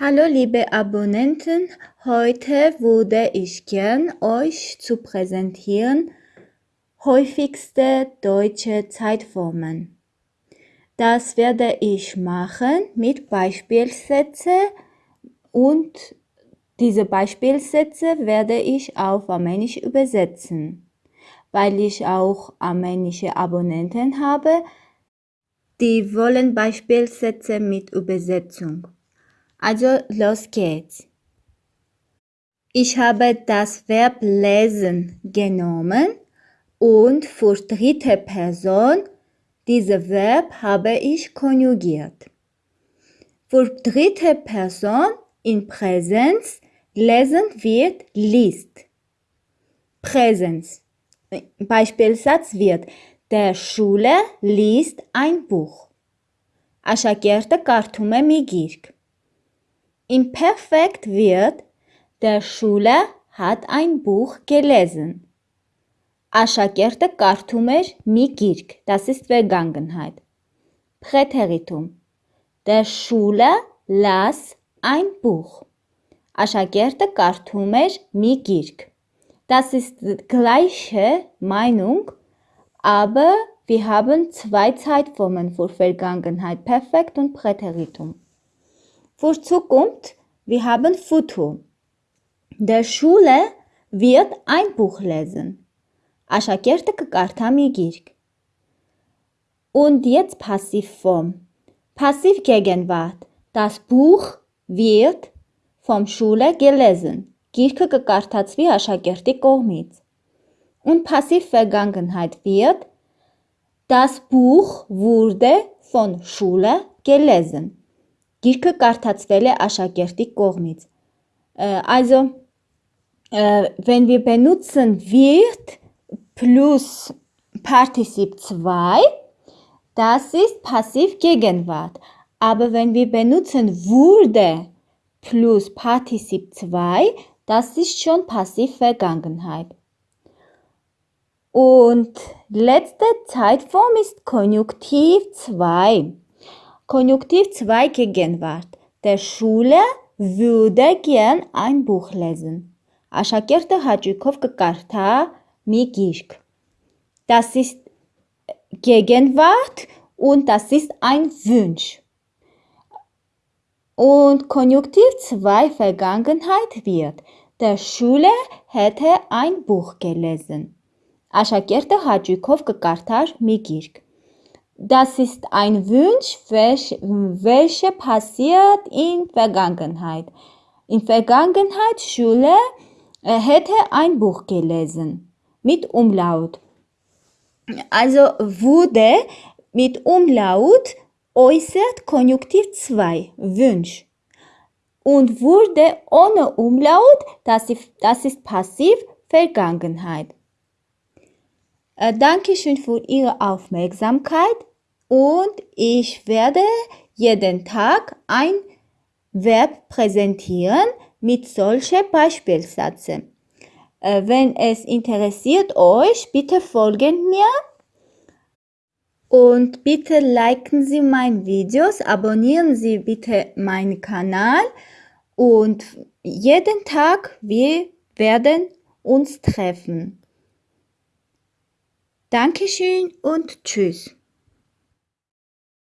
Hallo liebe Abonnenten, heute würde ich gern euch zu präsentieren häufigste deutsche Zeitformen. Das werde ich machen mit Beispielsätzen und diese Beispielsätze werde ich auf Armenisch übersetzen. Weil ich auch armenische Abonnenten habe, die wollen Beispielsätze mit Übersetzung. Also los geht's. Ich habe das Verb lesen genommen und für dritte Person diese Verb habe ich konjugiert. Für dritte Person in Präsenz lesen wird liest. Präsenz. Beispielsatz wird der Schule liest ein Buch. Asha Ashakerte kartume migirk Imperfekt wird Der Schüler hat ein Buch gelesen. Աշակերտը կարդում էր մի գիրք, das ist Vergangenheit. Präteritum. Der Schüler las ein Buch. Աշակերտը կարդում էր մի գիրք. Das ist die gleiche Meinung, aber wir haben zwei Zeitformen für Vergangenheit, Perfekt und Präteritum. Für Zukunft, wir haben Futur. Der Schule wird ein Buch lesen. Աշակերտը կկարդա մի գիրք։ Und jetzt Passivform. Passiv Gegenwart. Das Buch wird vom Schule gelesen. Գիրքը կկարդացվի աշակերտի կողմից։ Und Passiv Vergangenheit wird Das Buch wurde von Schule gelesen. Գիրքը կարդացվել է աշակերտի կողմից։ Also, wenn wir benutzen wird plus Partizip 2, das ist Passiv Gegenwart. Aber wenn wir benutzen wurde plus Partizip 2, das ist schon Passiv Vergangenheit. Und letzte Zeitform ist Konjunktiv 2. Konjunktiv 2 Gegenwart. Der Schüler würde gern ein Buch lesen. Աշակերտը հաճույքով կկարդա մի գիրք։ Das ist Gegenwart und das ist ein Wunsch. Und Konjunktiv 2 Vergangenheit wird. Der Schüler hätte ein Buch gelesen. Աշակերտը հաճույքով կկարդար մի գիրք. Das ist ein Wunsch, welcher passiert in Vergangenheit. In Vergangenheit Schule äh, hätte ein Buch gelesen mit Umlaut. Also wurde mit Umlaut äußert Konjunktiv 2, Wunsch. Und wurde ohne Umlaut, das ist, das ist passiv Vergangenheit. Äh, Dankeschön für Ihre Aufmerksamkeit und ich werde jeden Tag ein Verb präsentieren mit solchen Beispielsätzen. Äh, wenn es interessiert euch, bitte folgen mir und bitte liken Sie meine Videos, abonnieren Sie bitte meinen Kanal und jeden Tag wir werden uns treffen. Dankeschön und tschüss.